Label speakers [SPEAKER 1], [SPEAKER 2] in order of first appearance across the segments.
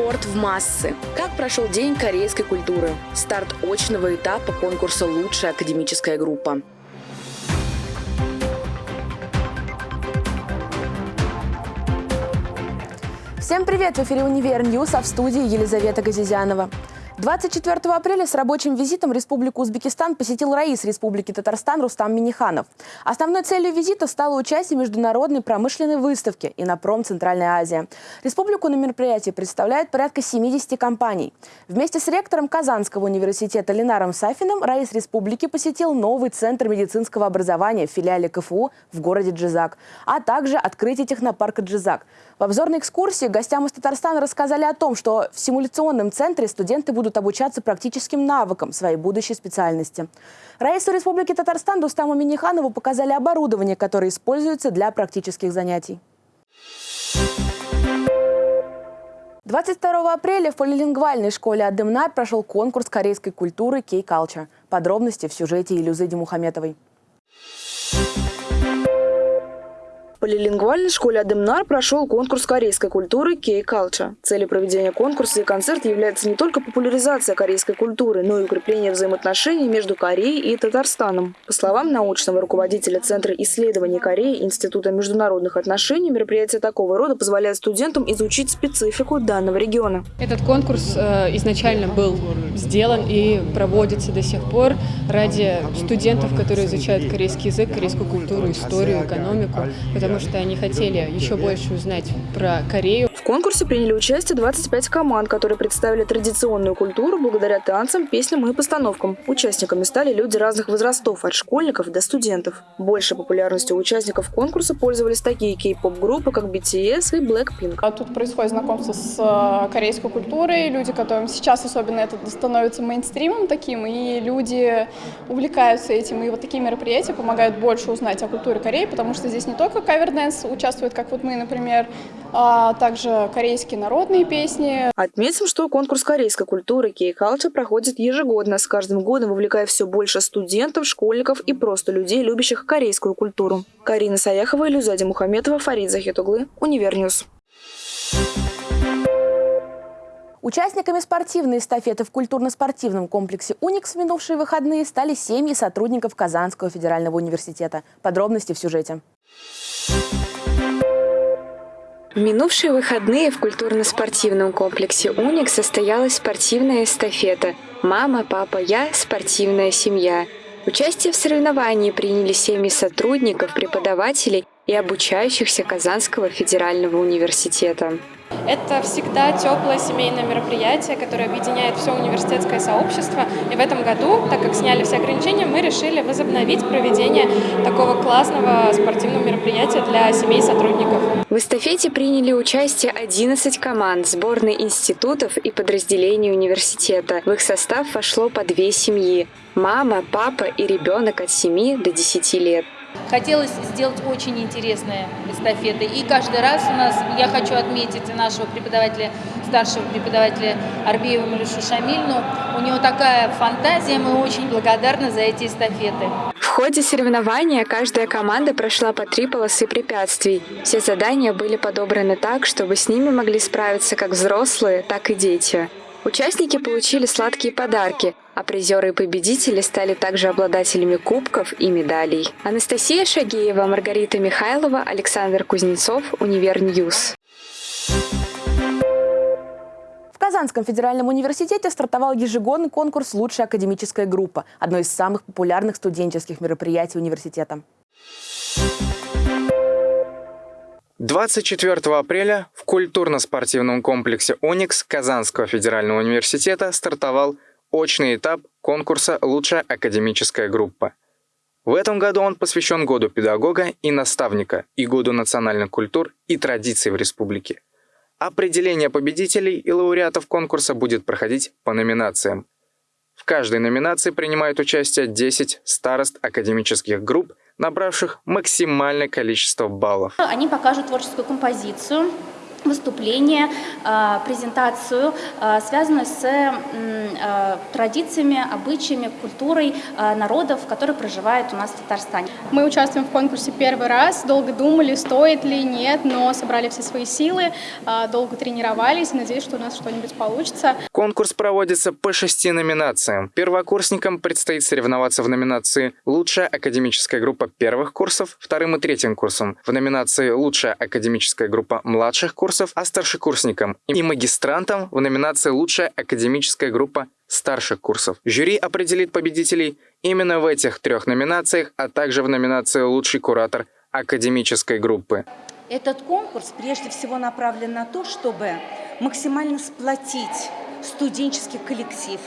[SPEAKER 1] Спорт в массы. Как прошел День корейской культуры? Старт очного этапа конкурса «Лучшая академическая группа».
[SPEAKER 2] Всем привет! В эфире «Универ News», а в студии Елизавета Газизянова. 24 апреля с рабочим визитом Республику Узбекистан посетил Раис Республики Татарстан Рустам Миниханов. Основной целью визита стало участие в международной промышленной выставке «Иннопром. Центральная Азия». Республику на мероприятии представляет порядка 70 компаний. Вместе с ректором Казанского университета Ленаром Сафиным Раис Республики посетил новый центр медицинского образования в филиале КФУ в городе Джизак, а также открытие технопарка Джизак. В обзорной экскурсии гостям из Татарстана рассказали о том, что в симуляционном центре студенты будут обучаться практическим навыкам своей будущей специальности. Раису Республики Татарстан Дустаму Миниханову показали оборудование, которое используется для практических занятий. 22 апреля в полилингвальной школе Адемнар прошел конкурс корейской культуры «Кей-Culture». Подробности в сюжете Илюзы Мухаметовой
[SPEAKER 3] полилингвальной школе Адемнар прошел конкурс корейской культуры K-Culture. Целью проведения конкурса и концерта является не только популяризация корейской культуры, но и укрепление взаимоотношений между Кореей и Татарстаном. По словам научного руководителя Центра исследований Кореи Института международных отношений, мероприятия такого рода позволяют студентам изучить специфику данного региона.
[SPEAKER 4] Этот конкурс э, изначально был сделан и проводится до сих пор ради студентов, которые изучают корейский язык, корейскую культуру, историю, экономику, потому потому что они хотели еще больше узнать про Корею.
[SPEAKER 3] В конкурсе приняли участие 25 команд, которые представили традиционную культуру благодаря танцам, песням и постановкам. Участниками стали люди разных возрастов, от школьников до студентов. Большей популярностью участников конкурса пользовались такие кей-поп-группы, как BTS и Blackpink.
[SPEAKER 5] А тут происходит знакомство с э, корейской культурой. Люди, которым сейчас особенно это становится мейнстримом таким, и люди увлекаются этим. И вот такие мероприятия помогают больше узнать о культуре Кореи, потому что здесь не только cover dance участвует, как вот мы, например, а также корейские народные песни.
[SPEAKER 3] Отметим, что конкурс корейской культуры K-Culture проходит ежегодно, с каждым годом вовлекая все больше студентов, школьников и просто людей, любящих корейскую культуру. Карина Саяхова, Илюзади Мухаметова, Фарид Захитуглы, Универ News.
[SPEAKER 2] Участниками спортивной эстафеты в культурно-спортивном комплексе «Уникс» в минувшие выходные стали семьи сотрудников Казанского федерального университета. Подробности в сюжете.
[SPEAKER 6] В минувшие выходные в культурно-спортивном комплексе «Уник» состоялась спортивная эстафета «Мама, папа, я. Спортивная семья». Участие в соревновании приняли семьи сотрудников, преподавателей и обучающихся Казанского федерального университета.
[SPEAKER 5] Это всегда теплое семейное мероприятие, которое объединяет все университетское сообщество. И в этом году, так как сняли все ограничения, мы решили возобновить проведение такого классного спортивного мероприятия для семей сотрудников.
[SPEAKER 6] В эстафете приняли участие 11 команд, сборной институтов и подразделений университета. В их состав вошло по две семьи – мама, папа и ребенок от 7 до 10 лет.
[SPEAKER 7] Хотелось сделать очень интересные эстафеты. И каждый раз у нас, я хочу отметить нашего преподавателя, старшего преподавателя Арбеева Малюшу Шамильну. У него такая фантазия, мы очень благодарны за эти эстафеты.
[SPEAKER 6] В ходе соревнования каждая команда прошла по три полосы препятствий. Все задания были подобраны так, чтобы с ними могли справиться как взрослые, так и дети. Участники получили сладкие подарки, а призеры и победители стали также обладателями кубков и медалей. Анастасия Шагеева, Маргарита Михайлова, Александр Кузнецов, Универ News.
[SPEAKER 2] В Казанском федеральном университете стартовал ежегодный конкурс «Лучшая академическая группа» – одно из самых популярных студенческих мероприятий университета.
[SPEAKER 8] 24 апреля в культурно-спортивном комплексе «Уникс» Казанского федерального университета стартовал очный этап конкурса «Лучшая академическая группа». В этом году он посвящен Году педагога и наставника и Году национальных культур и традиций в республике. Определение победителей и лауреатов конкурса будет проходить по номинациям. В каждой номинации принимают участие 10 старост академических групп набравших максимальное количество баллов.
[SPEAKER 9] Они покажут творческую композицию, выступление, а, презентацию, а, связанную с а, традициями, обычаями, культурой народов, которые проживают у нас в Татарстане.
[SPEAKER 5] Мы участвуем в конкурсе первый раз, долго думали, стоит ли, нет, но собрали все свои силы, долго тренировались, надеюсь, что у нас что-нибудь получится.
[SPEAKER 8] Конкурс проводится по шести номинациям. Первокурсникам предстоит соревноваться в номинации «Лучшая академическая группа первых курсов», вторым и третьим курсом, в номинации «Лучшая академическая группа младших курсов», курсов, а старшекурсникам и магистрантам в номинации «Лучшая академическая группа старших курсов». Жюри определит победителей именно в этих трех номинациях, а также в номинации «Лучший куратор академической группы».
[SPEAKER 10] Этот конкурс прежде всего направлен на то, чтобы максимально сплотить студенческий коллектив,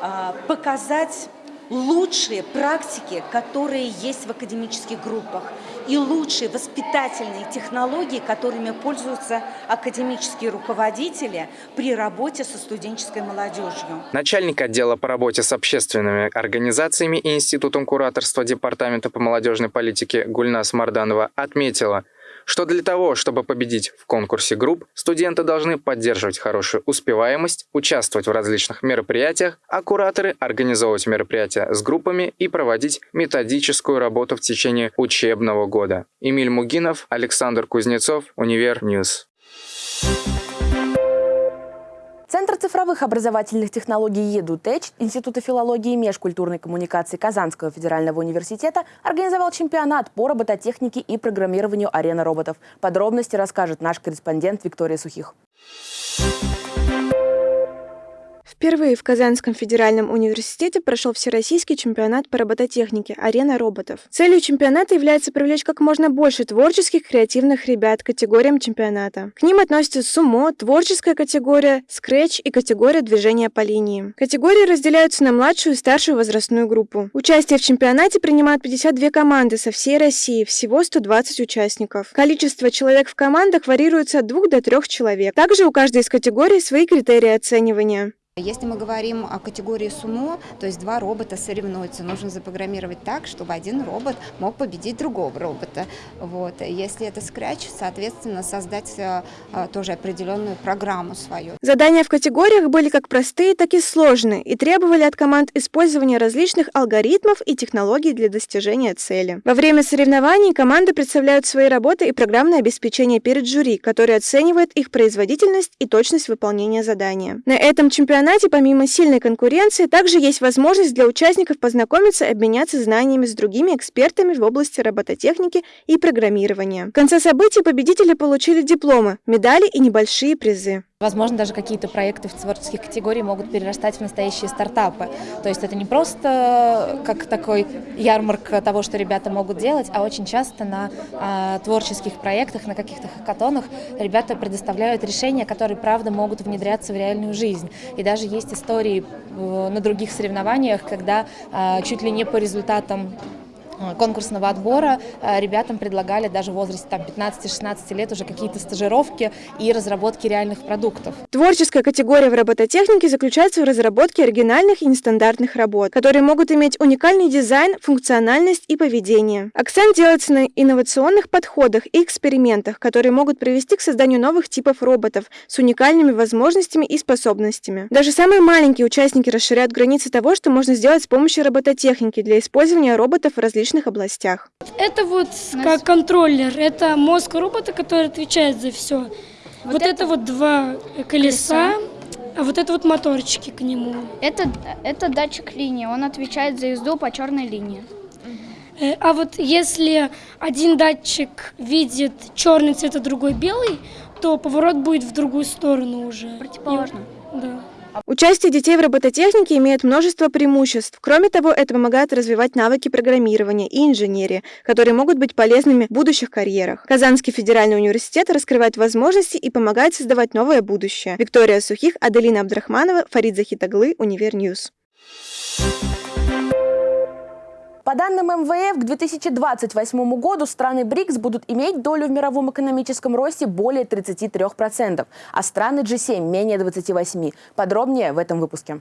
[SPEAKER 10] а, показать лучшие практики, которые есть в академических группах, и лучшие воспитательные технологии, которыми пользуются академические руководители при работе со студенческой молодежью.
[SPEAKER 8] Начальник отдела по работе с общественными организациями и Институтом кураторства Департамента по молодежной политике Гульнас Марданова отметила – что для того, чтобы победить в конкурсе групп, студенты должны поддерживать хорошую успеваемость, участвовать в различных мероприятиях, а кураторы организовывать мероприятия с группами и проводить методическую работу в течение учебного года. Эмиль Мугинов, Александр Кузнецов, Универ News.
[SPEAKER 2] Центр цифровых образовательных технологий EduTech Института филологии и межкультурной коммуникации Казанского федерального университета организовал чемпионат по робототехнике и программированию арены роботов. Подробности расскажет наш корреспондент Виктория Сухих.
[SPEAKER 11] Впервые в Казанском федеральном университете прошел всероссийский чемпионат по робототехнике «Арена роботов». Целью чемпионата является привлечь как можно больше творческих, креативных ребят к категориям чемпионата. К ним относятся сумо, творческая категория, скретч и категория движения по линии. Категории разделяются на младшую и старшую возрастную группу. Участие в чемпионате принимают 52 команды со всей России, всего 120 участников. Количество человек в командах варьируется от 2 до 3 человек. Также у каждой из категорий свои критерии оценивания.
[SPEAKER 12] Если мы говорим о категории сумо, то есть два робота соревнуются, нужно запрограммировать так, чтобы один робот мог победить другого робота. Вот. Если это скретч, соответственно, создать а, тоже определенную программу свою.
[SPEAKER 11] Задания в категориях были как простые, так и сложные и требовали от команд использования различных алгоритмов и технологий для достижения цели. Во время соревнований команды представляют свои работы и программное обеспечение перед жюри, которое оценивает их производительность и точность выполнения задания. На этом чемпионате чемпионате помимо сильной конкуренции также есть возможность для участников познакомиться и обменяться знаниями с другими экспертами в области робототехники и программирования. В конце событий победители получили дипломы, медали и небольшие призы.
[SPEAKER 13] Возможно, даже какие-то проекты в творческих категориях могут перерастать в настоящие стартапы. То есть это не просто как такой ярмарка того, что ребята могут делать, а очень часто на а, творческих проектах, на каких-то хакатонах ребята предоставляют решения, которые, правда, могут внедряться в реальную жизнь. И даже есть истории э, на других соревнованиях, когда а, чуть ли не по результатам Э, конкурсного отбора э, ребятам предлагали даже в возрасте 15-16 лет уже какие-то стажировки и разработки реальных продуктов.
[SPEAKER 11] Творческая категория в робототехнике заключается в разработке оригинальных и нестандартных работ, которые могут иметь уникальный дизайн, функциональность и поведение. Акцент делается на инновационных подходах и экспериментах, которые могут привести к созданию новых типов роботов с уникальными возможностями и способностями. Даже самые маленькие участники расширяют границы того, что можно сделать с помощью робототехники для использования роботов в различных различных областях.
[SPEAKER 14] Это вот как контроллер, это мозг робота, который отвечает за все. Вот, вот это, это вот два колеса, колеса, а вот это вот моторчики к нему.
[SPEAKER 15] Это, это датчик линии, он отвечает за езду по черной линии.
[SPEAKER 14] Э, а вот если один датчик видит черный цвет, а другой белый, то поворот будет в другую сторону уже.
[SPEAKER 15] Противоположно.
[SPEAKER 14] Да.
[SPEAKER 11] Участие детей в робототехнике имеет множество преимуществ. Кроме того, это помогает развивать навыки программирования и инженерии, которые могут быть полезными в будущих карьерах. Казанский федеральный университет раскрывает возможности и помогает создавать новое будущее. Виктория Сухих, Аделина Абдрахманова, Фарид Захитаглы, Универ News.
[SPEAKER 2] По данным МВФ, к 2028 году страны БРИКС будут иметь долю в мировом экономическом росте более 33%, а страны G7 – менее 28%. Подробнее в этом выпуске.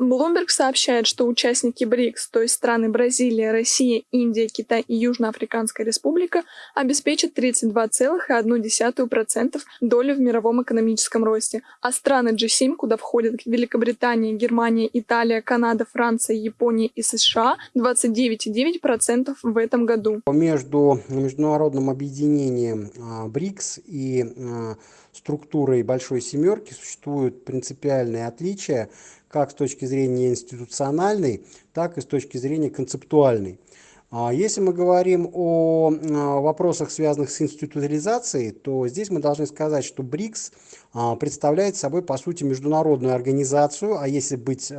[SPEAKER 16] Bloomberg сообщает, что участники БРИКС, то есть страны Бразилия, Россия, Индия, Китай и Южноафриканская республика, обеспечат 32,1% доли в мировом экономическом росте, а страны G7, куда входят Великобритания, Германия, Италия, Канада, Франция, Япония и США, 29,9% в этом году.
[SPEAKER 17] Между международным объединением а, БРИКС и а, структурой Большой Семерки существуют принципиальные отличия как с точки зрения институциональной, так и с точки зрения концептуальной. А если мы говорим о вопросах, связанных с институциализацией, то здесь мы должны сказать, что БРИКС а, представляет собой, по сути, международную организацию, а если быть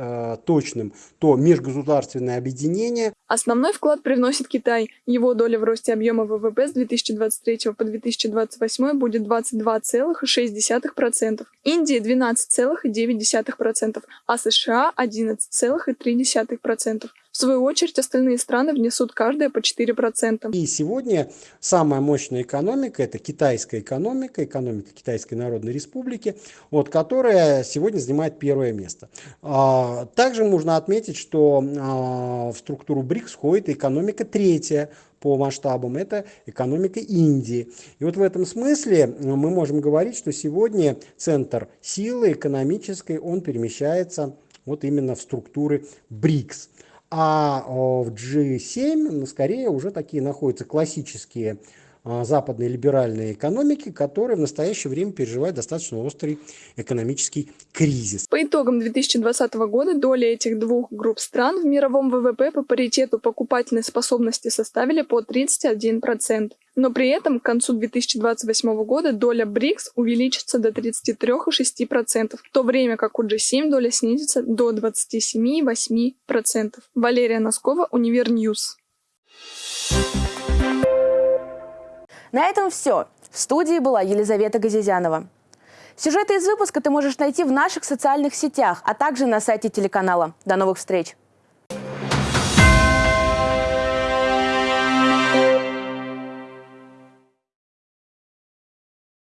[SPEAKER 17] точным, то межгосударственное объединение.
[SPEAKER 16] Основной вклад привносит Китай. Его доля в росте объема ВВП с 2023 по 2028 будет 22,6%, Индия 12,9%, а США 11,3%. В свою очередь, остальные страны внесут каждая по 4%.
[SPEAKER 17] И сегодня самая мощная экономика – это китайская экономика, экономика Китайской Народной Республики, вот, которая сегодня занимает первое место. А, также можно отметить, что а, в структуру БРИКС входит экономика третья по масштабам, это экономика Индии. И вот в этом смысле мы можем говорить, что сегодня центр силы экономической, он перемещается вот именно в структуры БРИКС. А в G7 ну, скорее уже такие находятся классические а, западные либеральные экономики, которые в настоящее время переживают достаточно острый экономический кризис.
[SPEAKER 16] По итогам 2020 года доля этих двух групп стран в мировом ВВП по паритету покупательной способности составили по 31%. Но при этом к концу 2028 года доля БРИКС увеличится до 33,6%, в то время как у G7 доля снизится до 27,8%. Валерия Носкова, Универ News.
[SPEAKER 2] На этом все. В студии была Елизавета Газизянова. Сюжеты из выпуска ты можешь найти в наших социальных сетях, а также на сайте телеканала. До новых встреч!